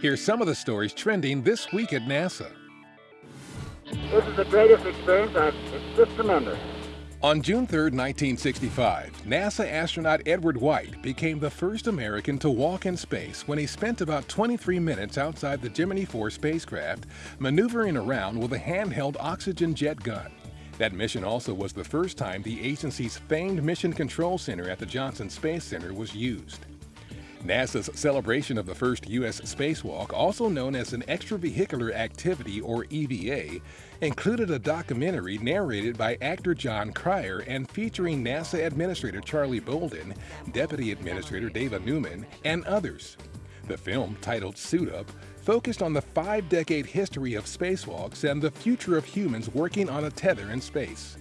Here's some of the stories trending this week at NASA. This is the greatest experience. I've, it's just tremendous. On June 3, 1965, NASA astronaut Edward White became the first American to walk in space when he spent about 23 minutes outside the Gemini 4 spacecraft, maneuvering around with a handheld oxygen jet gun. That mission also was the first time the agency's famed Mission Control Center at the Johnson Space Center was used. NASA's celebration of the first U.S. spacewalk, also known as an Extravehicular Activity or EVA, included a documentary narrated by actor Jon Cryer and featuring NASA Administrator Charlie Bolden, Deputy Administrator Dava Newman, and others. The film, titled Suit Up, focused on the five-decade history of spacewalks and the future of humans working on a tether in space.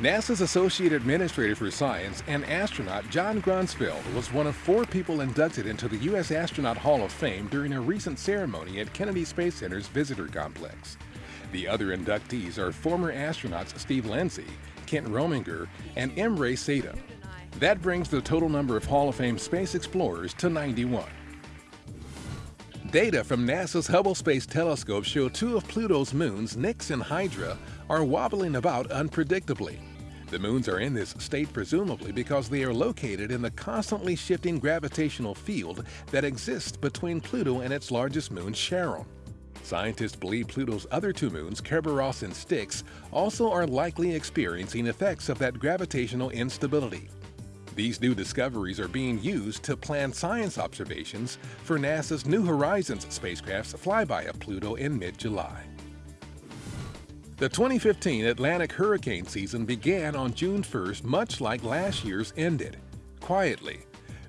NASA's Associate Administrator for Science and astronaut John Grunsfeld was one of four people inducted into the U.S. Astronaut Hall of Fame during a recent ceremony at Kennedy Space Center's Visitor Complex. The other inductees are former astronauts Steve Lindsey, Kent Rominger, and M. Rhea Seddon. That brings the total number of Hall of Fame space explorers to 91. Data from NASA's Hubble Space Telescope show two of Pluto's moons, Nix and Hydra, are wobbling about unpredictably. The moons are in this state presumably because they are located in the constantly shifting gravitational field that exists between Pluto and its largest moon, Charon. Scientists believe Pluto's other two moons, Kerberos and Styx, also are likely experiencing effects of that gravitational instability. These new discoveries are being used to plan science observations for NASA's New Horizons spacecraft's flyby of Pluto in mid-July. The 2015 Atlantic hurricane season began on June 1st much like last year's ended, quietly.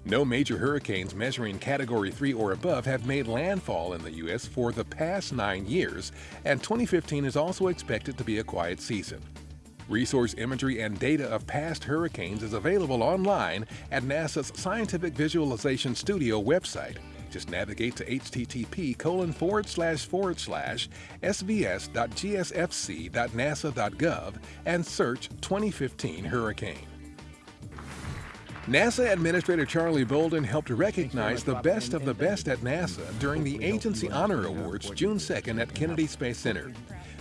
No major hurricanes measuring Category 3 or above have made landfall in the U.S. for the past nine years, and 2015 is also expected to be a quiet season. Resource imagery and data of past hurricanes is available online at NASA's Scientific Visualization Studio website, just navigate to http colon forward slash forward slash svs.gsfc.nasa.gov and search 2015 hurricane. NASA Administrator Charlie Bolden helped recognize the best of the best at NASA during the Agency Honor Awards June 2nd at Kennedy Space Center.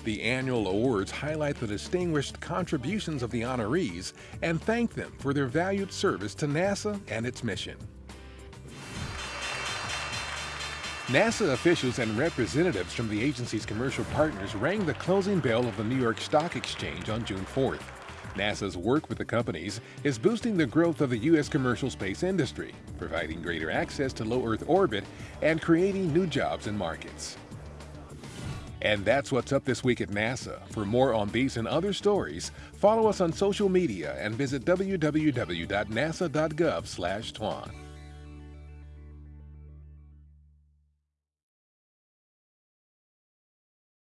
The annual awards highlight the distinguished contributions of the honorees and thank them for their valued service to NASA and its mission. NASA officials and representatives from the agency's commercial partners rang the closing bell of the New York Stock Exchange on June 4th. NASA's work with the companies is boosting the growth of the U.S. commercial space industry, providing greater access to low Earth orbit, and creating new jobs and markets. And that's what's up this week at NASA. For more on these and other stories, follow us on social media and visit www.nasa.gov/twan.